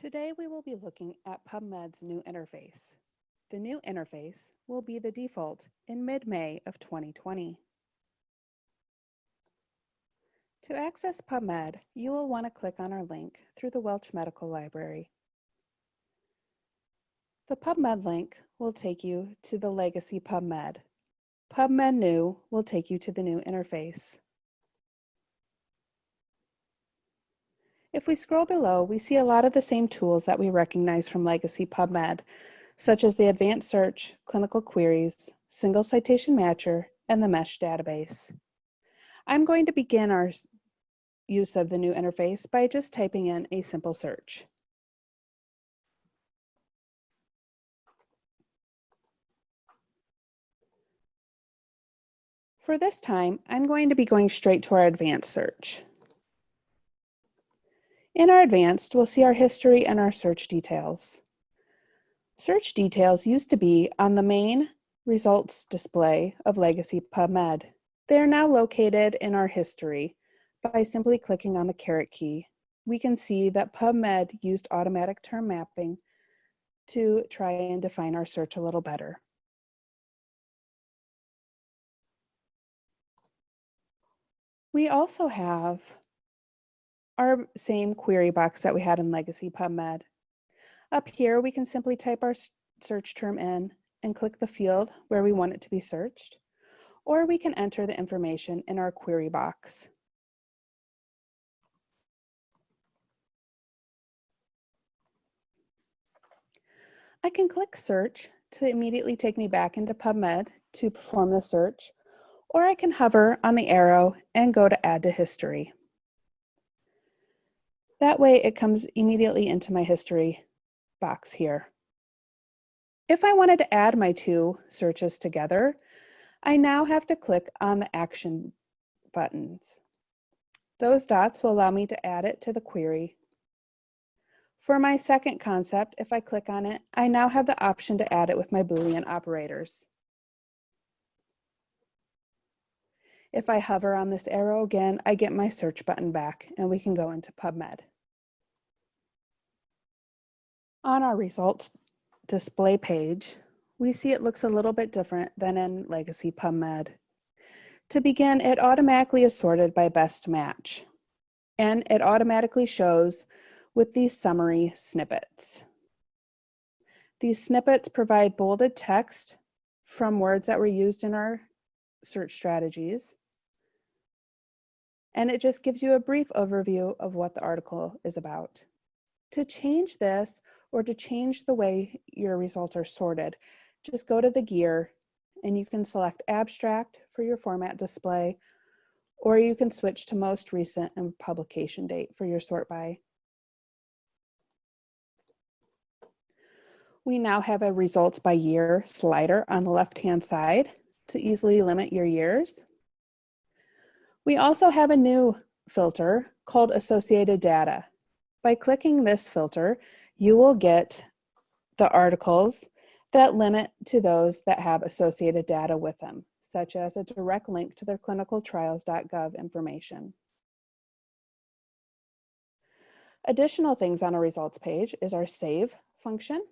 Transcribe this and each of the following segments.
Today we will be looking at PubMed's new interface. The new interface will be the default in mid-May of 2020. To access PubMed, you will want to click on our link through the Welch Medical Library. The PubMed link will take you to the legacy PubMed. PubMed New will take you to the new interface. If we scroll below, we see a lot of the same tools that we recognize from legacy PubMed, such as the Advanced Search, Clinical Queries, Single Citation Matcher, and the MeSH database. I'm going to begin our use of the new interface by just typing in a simple search. For this time, I'm going to be going straight to our advanced search. In our advanced, we'll see our history and our search details. Search details used to be on the main results display of Legacy PubMed. They are now located in our history by simply clicking on the caret key. We can see that PubMed used automatic term mapping to try and define our search a little better. We also have our same query box that we had in Legacy PubMed. Up here, we can simply type our search term in and click the field where we want it to be searched, or we can enter the information in our query box. I can click search to immediately take me back into PubMed to perform the search, or I can hover on the arrow and go to add to history. That way it comes immediately into my history box here. If I wanted to add my two searches together, I now have to click on the action buttons. Those dots will allow me to add it to the query. For my second concept, if I click on it, I now have the option to add it with my Boolean operators. If I hover on this arrow again, I get my search button back and we can go into PubMed. On our results display page, we see it looks a little bit different than in Legacy PubMed. To begin, it automatically is sorted by best match, and it automatically shows with these summary snippets. These snippets provide bolded text from words that were used in our search strategies and it just gives you a brief overview of what the article is about. To change this or to change the way your results are sorted, just go to the gear and you can select abstract for your format display, or you can switch to most recent and publication date for your sort by. We now have a results by year slider on the left-hand side to easily limit your years. We also have a new filter called associated data. By clicking this filter, you will get the articles that limit to those that have associated data with them, such as a direct link to their clinicaltrials.gov information. Additional things on a results page is our save function.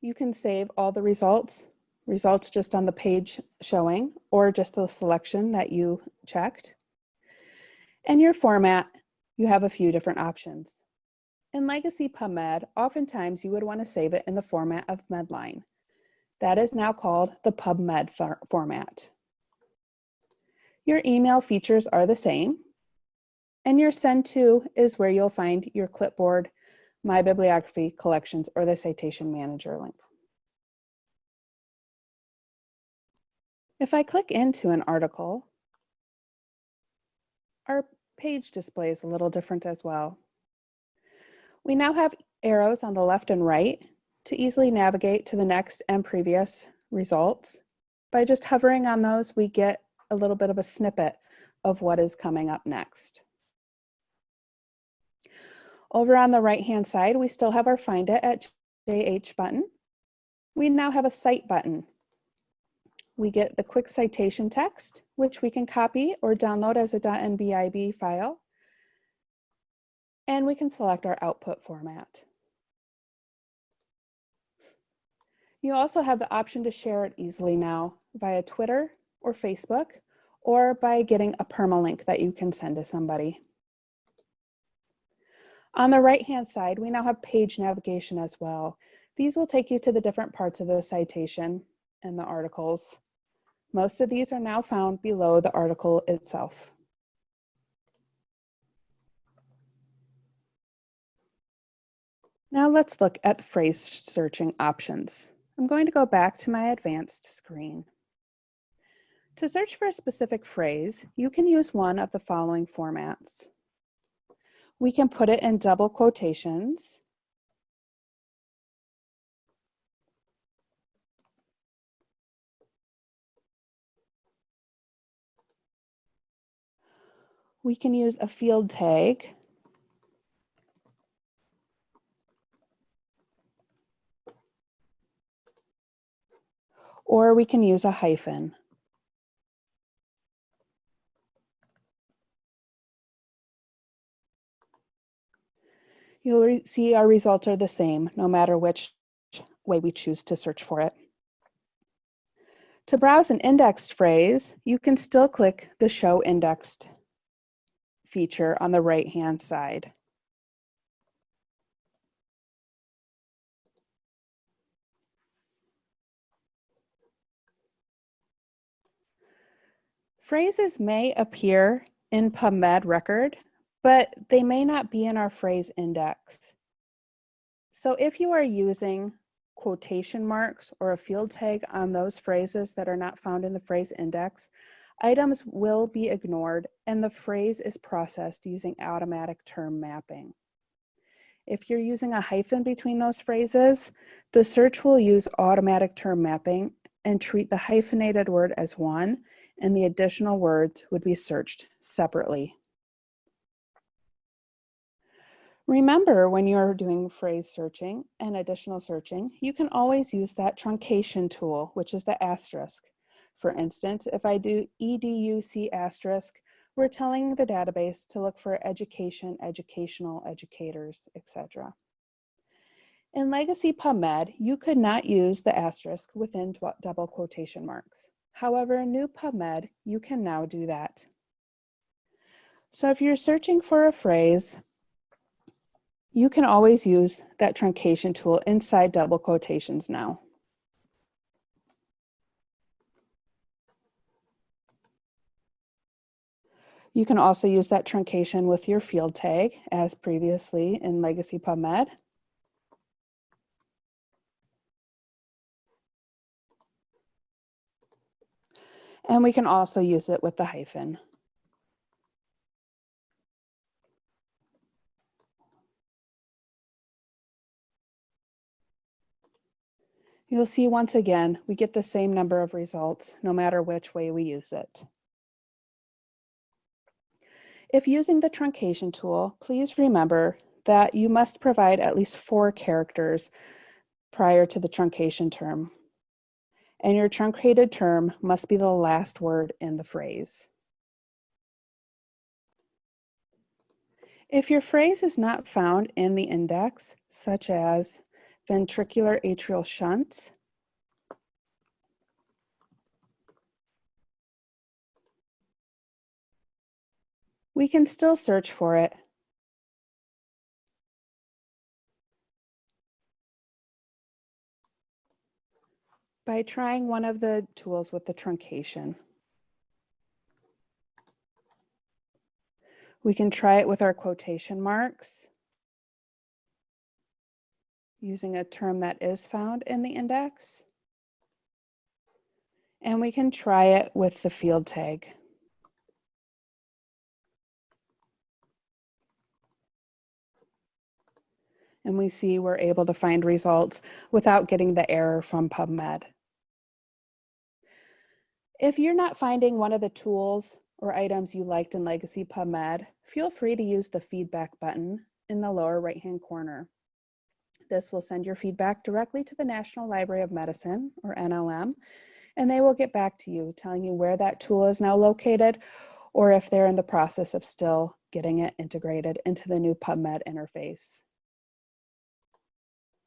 You can save all the results results just on the page showing or just the selection that you checked. And your format, you have a few different options. In Legacy PubMed, oftentimes you would want to save it in the format of Medline. That is now called the PubMed for format. Your email features are the same, and your send to is where you'll find your clipboard, my bibliography collections, or the citation manager link. If I click into an article, our page display is a little different as well. We now have arrows on the left and right to easily navigate to the next and previous results. By just hovering on those, we get a little bit of a snippet of what is coming up next. Over on the right-hand side, we still have our Find It at JH button. We now have a Cite button we get the quick citation text, which we can copy or download as a .nbib file. And we can select our output format. You also have the option to share it easily now via Twitter or Facebook, or by getting a permalink that you can send to somebody. On the right-hand side, we now have page navigation as well. These will take you to the different parts of the citation and the articles. Most of these are now found below the article itself. Now let's look at phrase searching options. I'm going to go back to my advanced screen. To search for a specific phrase, you can use one of the following formats. We can put it in double quotations. We can use a field tag. Or we can use a hyphen. You'll see our results are the same, no matter which way we choose to search for it. To browse an indexed phrase, you can still click the Show Indexed feature on the right-hand side. Phrases may appear in PubMed record but they may not be in our phrase index. So if you are using quotation marks or a field tag on those phrases that are not found in the phrase index, items will be ignored and the phrase is processed using automatic term mapping. If you're using a hyphen between those phrases, the search will use automatic term mapping and treat the hyphenated word as one and the additional words would be searched separately. Remember when you're doing phrase searching and additional searching, you can always use that truncation tool, which is the asterisk. For instance, if I do EDUC asterisk, we're telling the database to look for education, educational, educators, etc. In Legacy PubMed, you could not use the asterisk within double quotation marks. However, in new PubMed, you can now do that. So if you're searching for a phrase, you can always use that truncation tool inside double quotations now. You can also use that truncation with your field tag as previously in Legacy PubMed. And we can also use it with the hyphen. You'll see once again, we get the same number of results no matter which way we use it. If using the truncation tool, please remember that you must provide at least four characters prior to the truncation term. And your truncated term must be the last word in the phrase. If your phrase is not found in the index, such as ventricular atrial shunt. We can still search for it. By trying one of the tools with the truncation. We can try it with our quotation marks using a term that is found in the index. And we can try it with the field tag. And we see we're able to find results without getting the error from PubMed. If you're not finding one of the tools or items you liked in Legacy PubMed, feel free to use the feedback button in the lower right-hand corner. This will send your feedback directly to the National Library of Medicine, or NLM, and they will get back to you telling you where that tool is now located or if they're in the process of still getting it integrated into the new PubMed interface.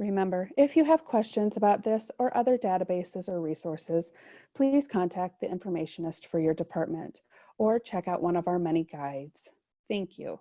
Remember, if you have questions about this or other databases or resources, please contact the informationist for your department or check out one of our many guides. Thank you.